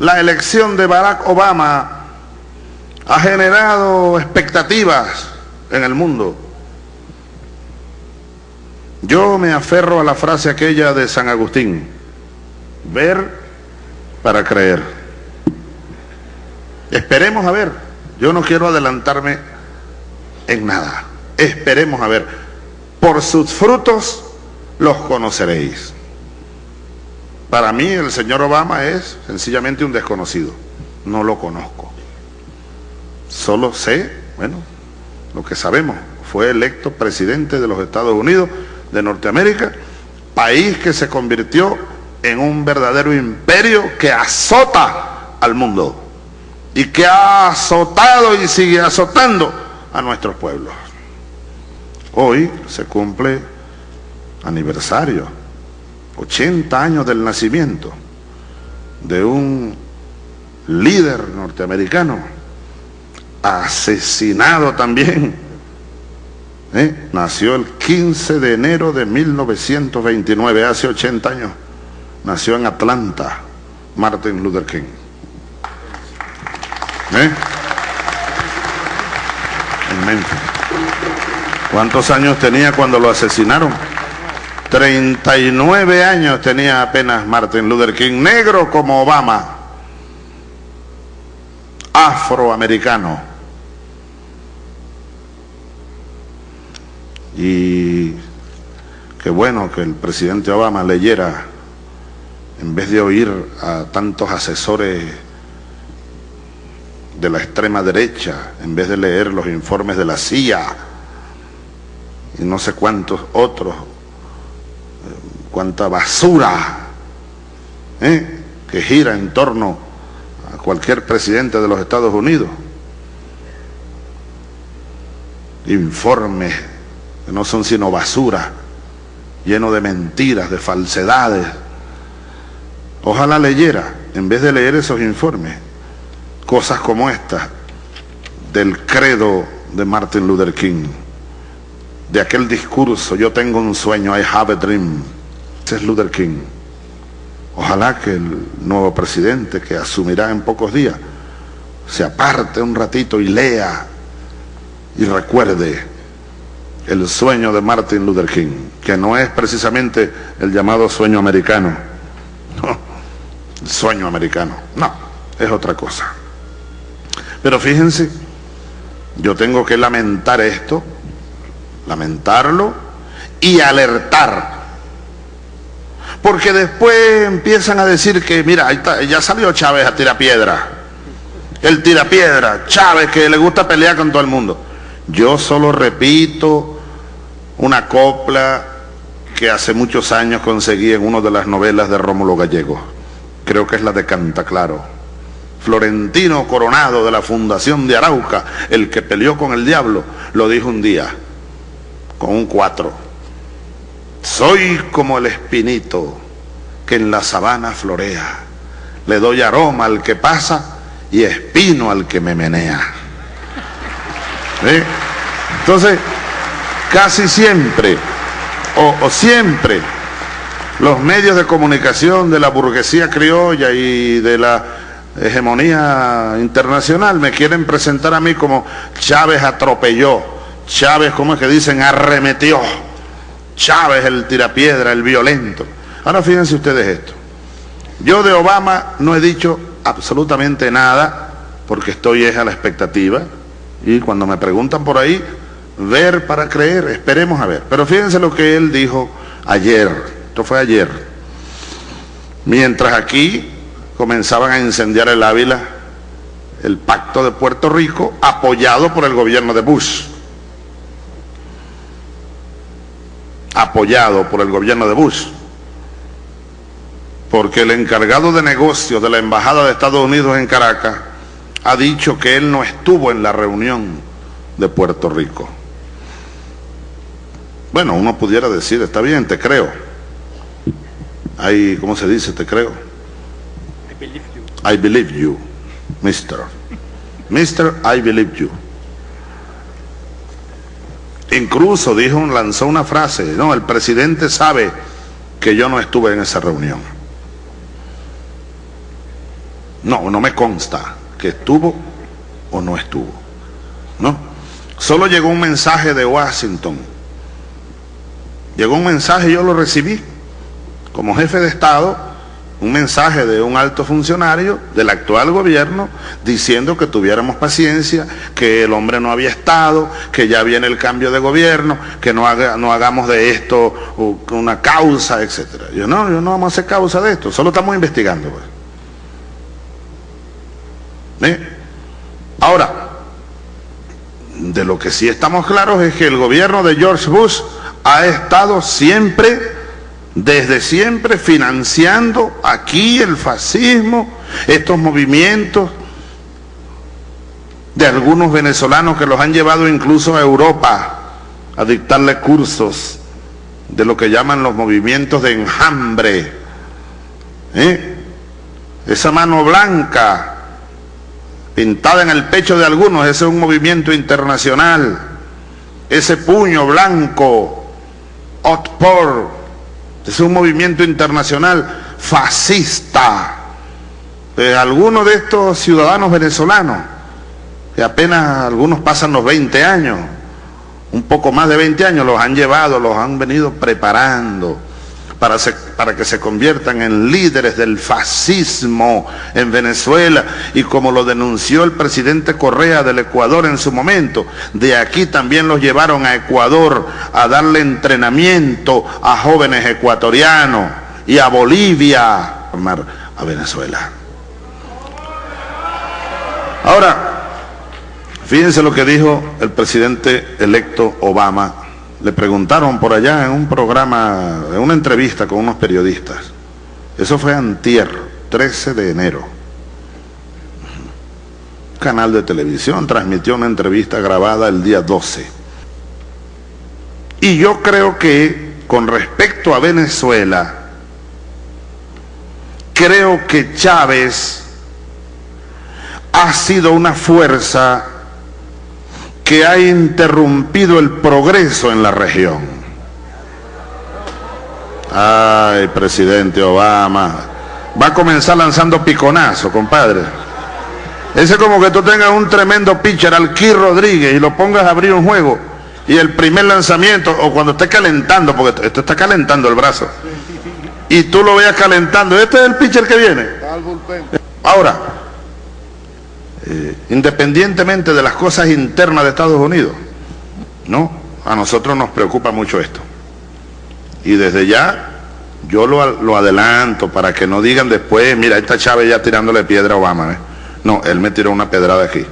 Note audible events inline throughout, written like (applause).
la elección de Barack Obama ha generado expectativas en el mundo. Yo me aferro a la frase aquella de San Agustín, ver para creer. Esperemos a ver, yo no quiero adelantarme en nada, esperemos a ver, por sus frutos los conoceréis. Para mí el señor Obama es sencillamente un desconocido, no lo conozco. Solo sé, bueno, lo que sabemos, fue electo presidente de los Estados Unidos de Norteamérica, país que se convirtió en un verdadero imperio que azota al mundo y que ha azotado y sigue azotando a nuestros pueblos. Hoy se cumple aniversario, 80 años del nacimiento de un líder norteamericano, asesinado también. ¿eh? Nació el 15 de enero de 1929, hace 80 años. Nació en Atlanta, Martin Luther King. ¿Eh? En Memphis. ¿Cuántos años tenía cuando lo asesinaron? 39 años tenía apenas Martin Luther King, negro como Obama, afroamericano. Y qué bueno que el presidente Obama leyera, en vez de oír a tantos asesores de la extrema derecha, en vez de leer los informes de la CIA y no sé cuántos otros, cuánta basura ¿eh? que gira en torno a cualquier presidente de los Estados Unidos. Informes que no son sino basura, lleno de mentiras, de falsedades. Ojalá leyera, en vez de leer esos informes, cosas como estas del credo de Martin Luther King, de aquel discurso, yo tengo un sueño, I have a dream, ese es Luther King. Ojalá que el nuevo presidente que asumirá en pocos días se aparte un ratito y lea y recuerde el sueño de Martin Luther King, que no es precisamente el llamado sueño americano, no, el sueño americano, no, es otra cosa. Pero fíjense, yo tengo que lamentar esto, lamentarlo y alertar. Porque después empiezan a decir que, mira, ya salió Chávez a tirar piedra. El tira piedra, Chávez que le gusta pelear con todo el mundo. Yo solo repito una copla que hace muchos años conseguí en una de las novelas de Rómulo Gallego. Creo que es la de Canta Claro. Florentino Coronado de la Fundación de Arauca, el que peleó con el diablo, lo dijo un día, con un cuatro. Soy como el espinito que en la sabana florea. Le doy aroma al que pasa y espino al que me menea. Entonces, casi siempre, o, o siempre, los medios de comunicación de la burguesía criolla y de la hegemonía internacional, me quieren presentar a mí como Chávez atropelló, Chávez, como es que dicen, arremetió, Chávez el tirapiedra, el violento. Ahora fíjense ustedes esto. Yo de Obama no he dicho absolutamente nada porque estoy es a la expectativa y cuando me preguntan por ahí, ver para creer, esperemos a ver. Pero fíjense lo que él dijo ayer, esto fue ayer. Mientras aquí comenzaban a incendiar el Ávila, el pacto de Puerto Rico, apoyado por el gobierno de Bush. Apoyado por el gobierno de Bush. Porque el encargado de negocios de la Embajada de Estados Unidos en Caracas ha dicho que él no estuvo en la reunión de Puerto Rico. Bueno, uno pudiera decir, está bien, te creo. Hay, ¿cómo se dice? Te creo I believe you, mister. Mister, I believe you. Incluso dijo, lanzó una frase, no, el presidente sabe que yo no estuve en esa reunión. No, no me consta que estuvo o no estuvo. ¿No? Solo llegó un mensaje de Washington. Llegó un mensaje yo lo recibí como jefe de Estado un mensaje de un alto funcionario del actual gobierno diciendo que tuviéramos paciencia, que el hombre no había estado, que ya viene el cambio de gobierno, que no, haga, no hagamos de esto una causa, etcétera. Yo no, yo no vamos a hacer causa de esto, solo estamos investigando. Pues. ¿Eh? Ahora, de lo que sí estamos claros es que el gobierno de George Bush ha estado siempre desde siempre financiando aquí el fascismo, estos movimientos de algunos venezolanos que los han llevado incluso a Europa a dictarle cursos de lo que llaman los movimientos de enjambre. ¿eh? Esa mano blanca pintada en el pecho de algunos, ese es un movimiento internacional. Ese puño blanco, Otpor, es un movimiento internacional fascista. algunos de estos ciudadanos venezolanos, que apenas algunos pasan los 20 años, un poco más de 20 años, los han llevado, los han venido preparando para, para, que se conviertan en líderes del fascismo en Venezuela y como lo denunció el presidente Correa del Ecuador en su momento, de aquí también los llevaron a Ecuador a darle entrenamiento a jóvenes ecuatorianos y a Bolivia, a Venezuela. Ahora, fíjense lo que dijo el presidente electo Obama le preguntaron por allá en un programa, en una entrevista con unos periodistas. Eso fue antier, 13 de enero. canal de televisión transmitió una entrevista grabada el día 12. Y yo creo que con respecto a Venezuela, creo que Chávez ha sido una fuerza que ha interrumpido el progreso en la región. Ay, presidente Obama, va a comenzar lanzando piconazo, compadre. Ese es como que tú tengas un tremendo pitcher, Alquí Rodríguez, y lo pongas a abrir un juego, y el primer lanzamiento, o cuando esté calentando, porque esto está calentando el brazo, y tú lo veas calentando, este es el pitcher que viene. Ahora, eh, independientemente de las cosas internas de Estados Unidos. No, a nosotros nos preocupa mucho esto. Y desde ya yo lo, adelanto para que no digan después, mira, esta Chávez ya tirándole piedra a Obama. ¿eh? No, él me tiró una pedrada aquí.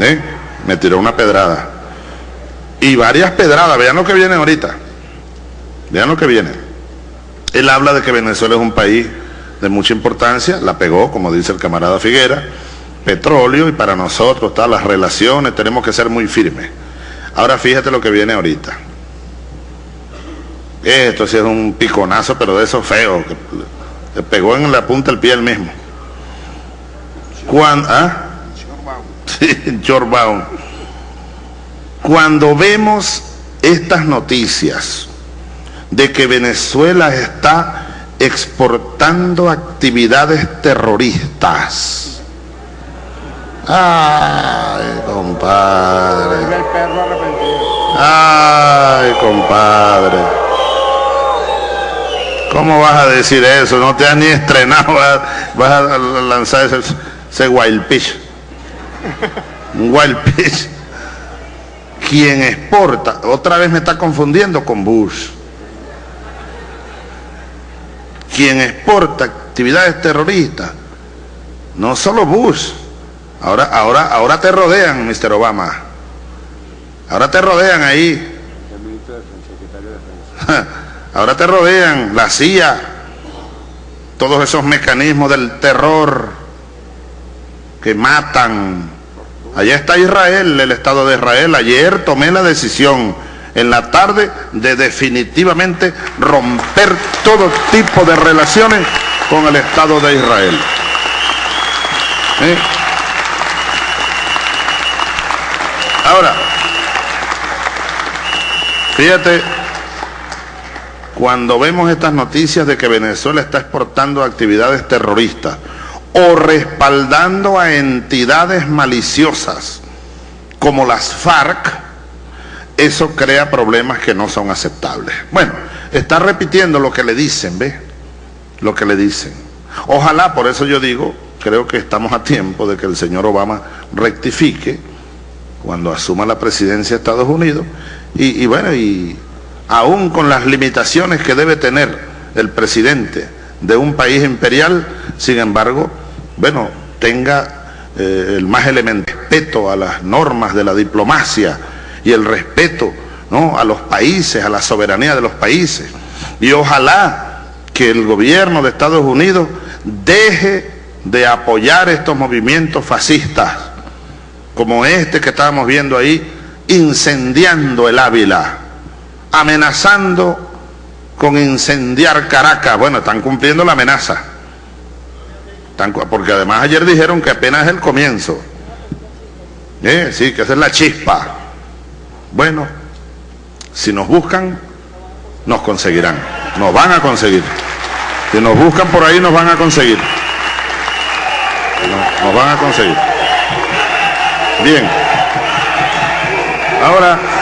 ¿Eh? Me tiró una pedrada. Y varias pedradas, vean lo que viene ahorita. Vean lo que viene. Él habla de que Venezuela es un país de mucha importancia, la pegó, como dice el camarada Figuera, petróleo y para nosotros están las relaciones, tenemos que ser muy firmes. Ahora fíjate lo que viene ahorita. Esto sí es un piconazo, pero de esos feos, que pegó en la punta del pie el mismo. Cuando, ¿ah? Cuando vemos estas noticias de que Venezuela está exportando actividades terroristas, Ay, compadre. Ay, compadre. ¿Cómo vas a decir eso? No te has ni estrenado, vas a lanzar ese, ese wild pitch. Un wild pitch. Quien exporta, otra vez me está confundiendo con Bush. Quien exporta actividades terroristas, no solo Bush, Ahora, ahora, ahora te rodean, Mr. Obama. Ahora te rodean ahí. (laughs) Ahora te rodean la CIA, todos esos mecanismos del terror que matan. Allá está Israel, el Estado de Israel. Ayer tomé la decisión en la tarde de definitivamente romper todo tipo de relaciones con el Estado de Israel. ¿Eh? Ahora, fíjate, cuando vemos estas noticias de que Venezuela está exportando actividades terroristas o respaldando a entidades maliciosas como las FARC, eso crea problemas que no son aceptables. Bueno, está repitiendo lo que le dicen, ¿ve? Lo que le dicen. Ojalá, por eso yo digo, creo que estamos a tiempo de que el señor Obama rectifique cuando asuma la presidencia de Estados Unidos y, y bueno, y aún con las limitaciones que debe tener el presidente de un país imperial, sin embargo, bueno, tenga eh, el más elemental respeto a las normas de la diplomacia y el respeto ¿no? a los países, a la soberanía de los países. Y ojalá que el gobierno de Estados Unidos deje de apoyar estos movimientos fascistas, como este que estábamos viendo ahí, incendiando el Ávila, amenazando con incendiar Caracas. Bueno, están cumpliendo la amenaza. Porque además ayer dijeron que apenas es el comienzo. ¿Eh? Sí, que esa es la chispa. Bueno, si nos buscan, nos conseguirán. Nos van a conseguir. Si nos buscan por ahí, nos van a conseguir. Nos, van a conseguir. Bien. Ahora...